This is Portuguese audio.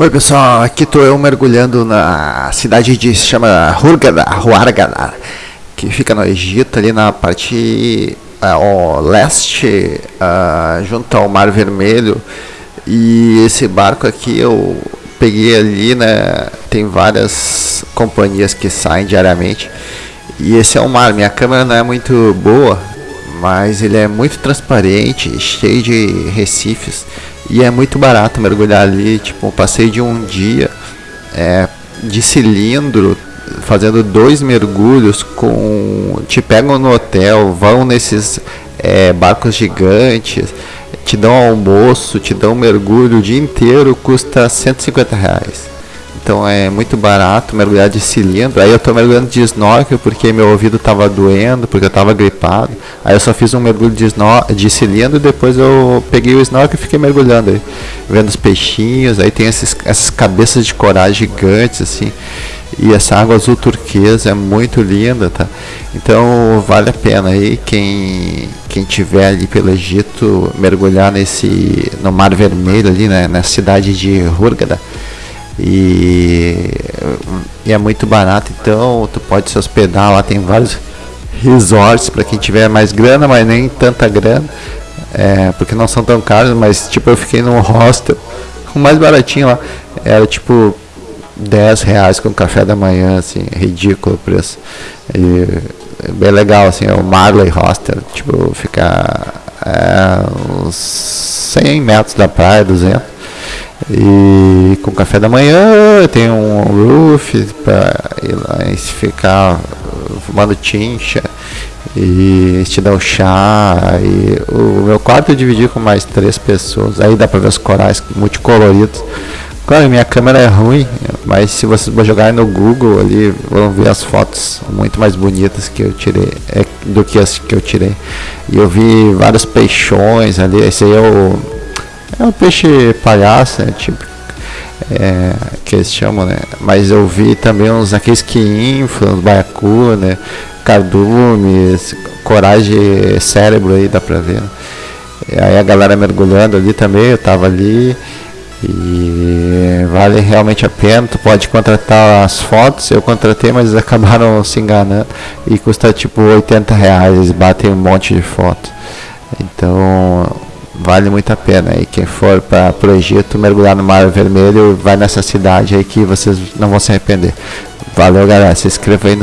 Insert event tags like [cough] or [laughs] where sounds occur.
Oi pessoal, aqui estou eu mergulhando na cidade de se chama Hurghada, Hurghada, que fica no Egito, ali na parte uh, leste, uh, junto ao Mar Vermelho. E esse barco aqui eu peguei ali, né? Tem várias companhias que saem diariamente. E esse é o mar. Minha câmera não é muito boa, mas ele é muito transparente, cheio de recifes. E é muito barato mergulhar ali, tipo, passei de um dia é, de cilindro, fazendo dois mergulhos com. Te pegam no hotel, vão nesses é, barcos gigantes, te dão almoço, te dão mergulho o dia inteiro, custa 150 reais. Então é muito barato mergulhar de cilindro. Aí eu tô mergulhando de snorkel porque meu ouvido tava doendo, porque eu tava gripado. Aí eu só fiz um mergulho de, de cilindro e depois eu peguei o snorkel e fiquei mergulhando aí, vendo os peixinhos. Aí tem esses, essas cabeças de corais gigantes assim. E essa água azul turquesa é muito linda, tá? Então vale a pena aí quem quem tiver ali pelo Egito mergulhar nesse no Mar Vermelho ali, né, na cidade de Hurghada e, e é muito barato, então tu pode se hospedar lá, tem vários resorts para quem tiver mais grana, mas nem tanta grana, é, porque não são tão caros, mas tipo eu fiquei num hostel, o mais baratinho lá, era tipo 10 reais com café da manhã, assim, ridículo o preço. E, é bem legal, assim, é o Marley Hostel, tipo, fica é, uns 100 metros da praia, 200 e com café da manhã tem um roof para ir lá e ficar fumando tincha e te dá o chá. E o meu quarto eu dividi com mais três pessoas. Aí dá para ver os corais multicoloridos. Claro minha câmera é ruim mas se vocês jogarem no Google ali vão ver as fotos muito mais bonitas que eu tirei é, do que as que eu tirei. E eu vi vários peixões ali esse aí é o é um peixe palhaço, né? Tipo, é, que eles chamam, né? Mas eu vi também uns aqueles que inflam, baiacu, né? Cardumes, corais de cérebro aí, dá pra ver. Né? E aí a galera mergulhando ali também, eu tava ali. E vale realmente a pena, tu pode contratar as fotos, eu contratei, mas eles [laughs] acabaram se enganando e custa tipo 80 reais, eles batem um monte de fotos. Então vale muito a pena. E quem for para o Egito mergulhar no Mar Vermelho, vai nessa cidade aí que vocês não vão se arrepender. Valeu, galera. Se inscreva aí no